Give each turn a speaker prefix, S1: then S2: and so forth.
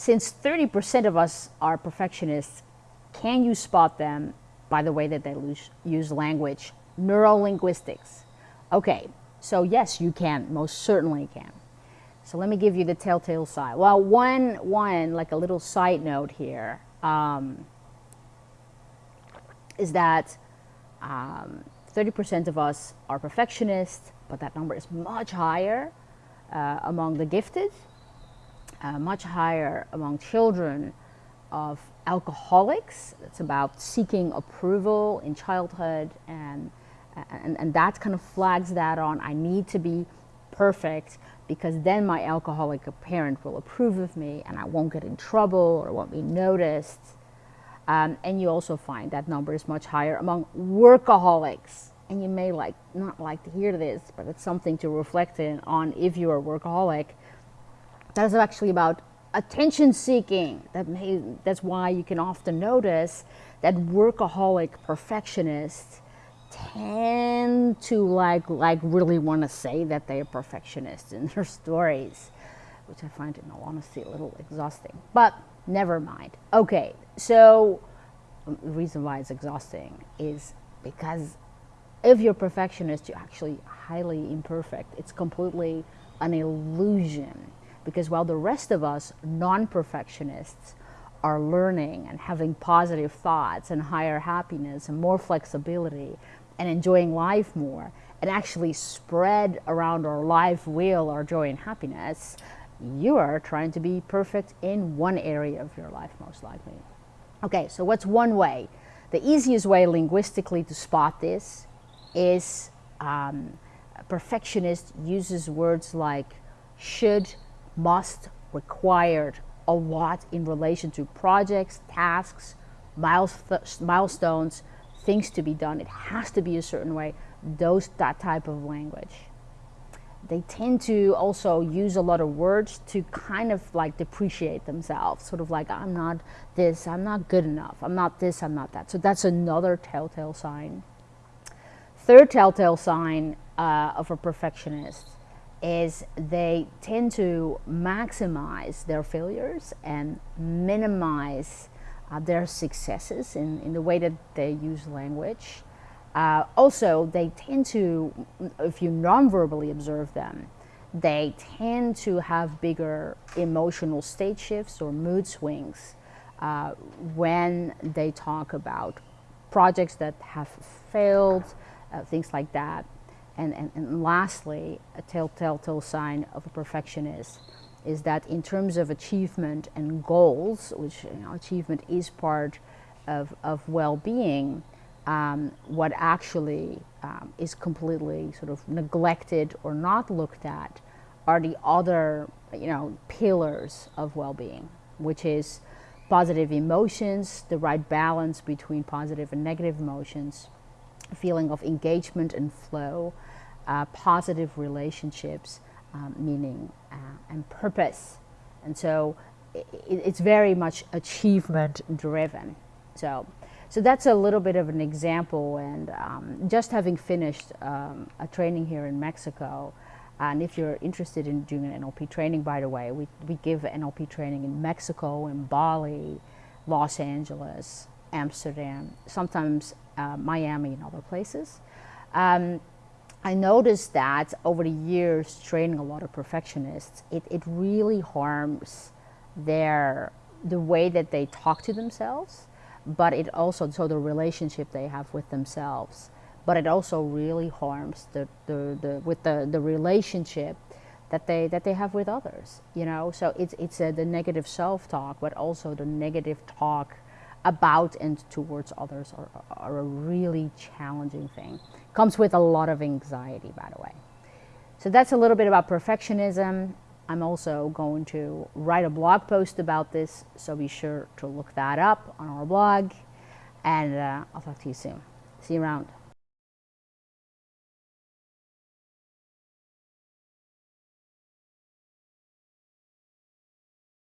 S1: since 30% of us are perfectionists, can you spot them by the way that they use language? Neurolinguistics. Okay, so yes, you can, most certainly can. So let me give you the telltale sign. Well, one, one like a little side note here, um, is that 30% um, of us are perfectionists, but that number is much higher uh, among the gifted, uh, much higher among children of alcoholics. It's about seeking approval in childhood and, and, and that kind of flags that on. I need to be perfect because then my alcoholic parent will approve of me and I won't get in trouble or won't be noticed. Um, and you also find that number is much higher among workaholics. And you may like not like to hear this, but it's something to reflect in on if you're a workaholic. That is actually about attention seeking. That may, that's why you can often notice that workaholic perfectionists tend to like like really want to say that they are perfectionists in their stories, which I find in all honesty a little exhausting. But never mind. Okay, so um, the reason why it's exhausting is because if you're perfectionist, you're actually highly imperfect. It's completely an illusion because while the rest of us non-perfectionists are learning and having positive thoughts and higher happiness and more flexibility and enjoying life more and actually spread around our life wheel our joy and happiness, you are trying to be perfect in one area of your life most likely. Okay, so what's one way? The easiest way linguistically to spot this is um, perfectionist uses words like should, must, required a lot in relation to projects, tasks, milestones, things to be done. It has to be a certain way. Those, that type of language. They tend to also use a lot of words to kind of like depreciate themselves, sort of like, I'm not this, I'm not good enough, I'm not this, I'm not that. So that's another telltale sign. Third telltale sign uh, of a perfectionist is they tend to maximize their failures and minimize uh, their successes in, in the way that they use language. Uh, also, they tend to, if you non-verbally observe them, they tend to have bigger emotional state shifts or mood swings uh, when they talk about projects that have failed, uh, things like that. And, and, and lastly, a telltale sign of a perfectionist is that in terms of achievement and goals, which you know, achievement is part of, of well-being, um, what actually um, is completely sort of neglected or not looked at are the other, you know, pillars of well-being, which is positive emotions, the right balance between positive and negative emotions, feeling of engagement and flow, uh, positive relationships, um, meaning uh, and purpose. And so it, it's very much achievement driven. So, so that's a little bit of an example. And um, just having finished um, a training here in Mexico, and if you're interested in doing an NLP training, by the way, we, we give NLP training in Mexico, in Bali, Los Angeles, Amsterdam, sometimes uh, Miami and other places. Um, I noticed that over the years training a lot of perfectionists, it, it really harms their, the way that they talk to themselves, but it also, so the relationship they have with themselves, but it also really harms the, the, the, with the, the relationship that they, that they have with others, you know? So it's, it's a, the negative self-talk, but also the negative talk about and towards others are, are a really challenging thing. Comes with a lot of anxiety, by the way. So that's a little bit about perfectionism. I'm also going to write a blog post about this, so be sure to look that up on our blog. And uh, I'll talk to you soon. See you around.